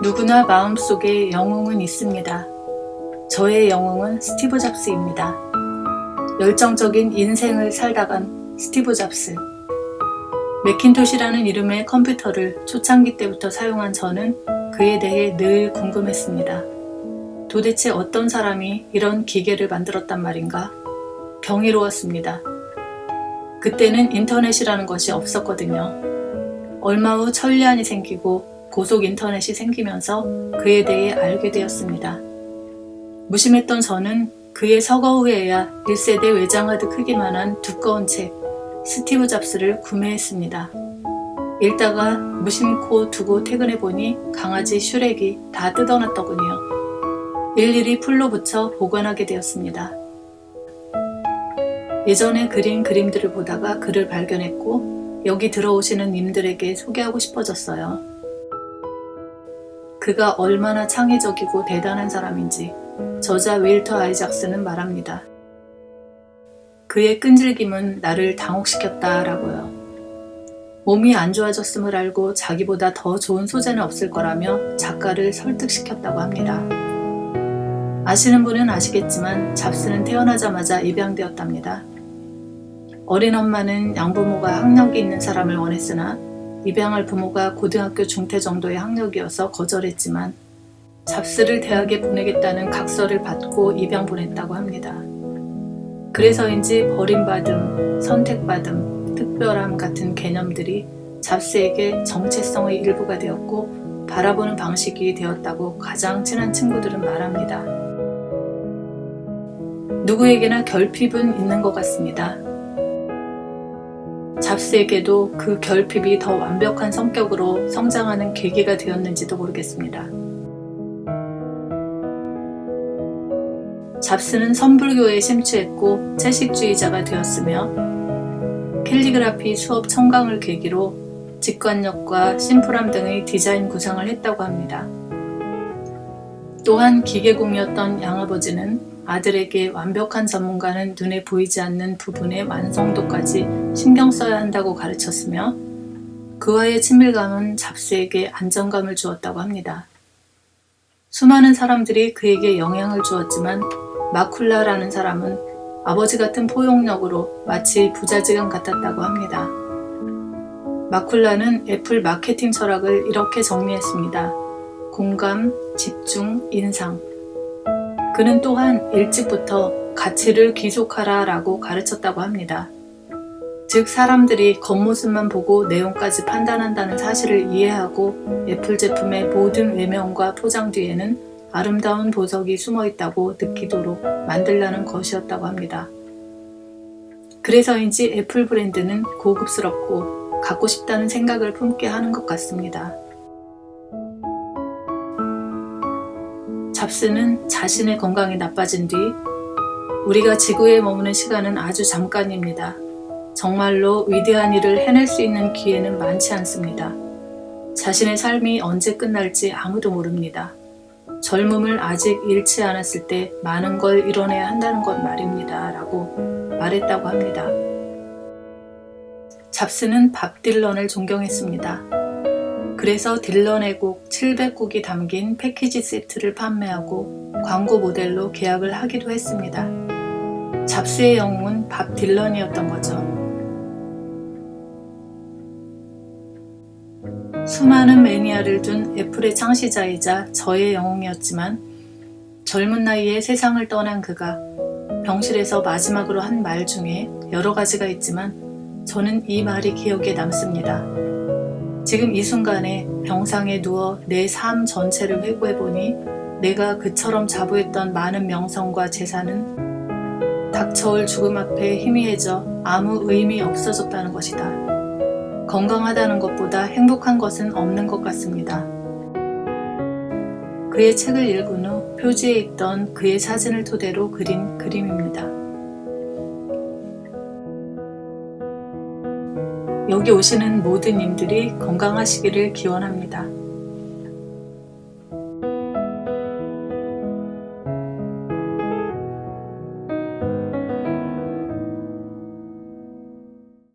누구나 마음속에 영웅은 있습니다. 저의 영웅은 스티브 잡스입니다. 열정적인 인생을 살다간 스티브 잡스. 맥킨토시라는 이름의 컴퓨터를 초창기 때부터 사용한 저는 그에 대해 늘 궁금했습니다. 도대체 어떤 사람이 이런 기계를 만들었단 말인가? 경이로웠습니다. 그때는 인터넷이라는 것이 없었거든요. 얼마 후 천리안이 생기고 고속 인터넷이 생기면서 그에 대해 알게 되었습니다. 무심했던 저는 그의 서거 후에야 1세대 외장하드 크기만한 두꺼운 책 스티브 잡스를 구매했습니다. 읽다가 무심코 두고 퇴근해보니 강아지 슈렉이 다 뜯어놨더군요. 일일이 풀로 붙여 보관하게 되었습니다. 예전에 그린 그림들을 보다가 글을 발견했고 여기 들어오시는 님들에게 소개하고 싶어졌어요. 그가 얼마나 창의적이고 대단한 사람인지 저자 윌터 아이작스는 말합니다. 그의 끈질김은 나를 당혹시켰다 라고요. 몸이 안 좋아졌음을 알고 자기보다 더 좋은 소재는 없을 거라며 작가를 설득시켰다고 합니다. 아시는 분은 아시겠지만 잡스는 태어나자마자 입양되었답니다. 어린 엄마는 양부모가 학력이 있는 사람을 원했으나 입양할 부모가 고등학교 중퇴 정도의 학력이어서 거절했지만 잡스를 대학에 보내겠다는 각서를 받고 입양 보냈다고 합니다. 그래서인지 버림받음, 선택받음, 특별함 같은 개념들이 잡스에게 정체성의 일부가 되었고 바라보는 방식이 되었다고 가장 친한 친구들은 말합니다. 누구에게나 결핍은 있는 것 같습니다. 잡스에게도 그 결핍이 더 완벽한 성격으로 성장하는 계기가 되었는지도 모르겠습니다. 잡스는 선불교에 심취했고 채식주의자가 되었으며 캘리그라피 수업 청강을 계기로 직관력과 심플함 등의 디자인 구상을 했다고 합니다. 또한 기계공이었던 양아버지는 아들에게 완벽한 전문가는 눈에 보이지 않는 부분의 완성도까지 신경 써야 한다고 가르쳤으며 그와의 친밀감은 잡스에게 안정감을 주었다고 합니다. 수많은 사람들이 그에게 영향을 주었지만 마쿨라라는 사람은 아버지 같은 포용력으로 마치 부자지간 같았다고 합니다. 마쿨라는 애플 마케팅 철학을 이렇게 정리했습니다. 공감, 집중, 인상. 그는 또한 일찍부터 가치를 귀속하라 라고 가르쳤다고 합니다. 즉 사람들이 겉모습만 보고 내용까지 판단한다는 사실을 이해하고 애플 제품의 모든 외면과 포장 뒤에는 아름다운 보석이 숨어 있다고 느끼도록 만들라는 것이었다고 합니다. 그래서인지 애플 브랜드는 고급스럽고 갖고 싶다는 생각을 품게 하는 것 같습니다. 잡스는 자신의 건강이 나빠진 뒤 우리가 지구에 머무는 시간은 아주 잠깐입니다. 정말로 위대한 일을 해낼 수 있는 기회는 많지 않습니다. 자신의 삶이 언제 끝날지 아무도 모릅니다. 젊음을 아직 잃지 않았을 때 많은 걸 이뤄내야 한다는 것 말입니다. 라고 말했다고 합니다. 잡스는 밥 딜런을 존경했습니다. 그래서 딜런의 곡 700곡이 담긴 패키지 세트를 판매하고 광고 모델로 계약을 하기도 했습니다. 잡스의 영웅은 밥 딜런이었던 거죠. 수많은 매니아를 둔 애플의 창시자이자 저의 영웅이었지만 젊은 나이에 세상을 떠난 그가 병실에서 마지막으로 한 말 중에 여러 가지가 있지만 저는 이 말이 기억에 남습니다. 지금 이 순간에 병상에 누워 내 삶 전체를 회고해보니 내가 그처럼 자부했던 많은 명성과 재산은 닥쳐올 죽음 앞에 희미해져 아무 의미 없어졌다는 것이다. 건강하다는 것보다 행복한 것은 없는 것 같습니다. 그의 책을 읽은 후 표지에 있던 그의 사진을 토대로 그린 그림입니다. 여기 오시는 모든 님들이 건강하시기를 기원합니다.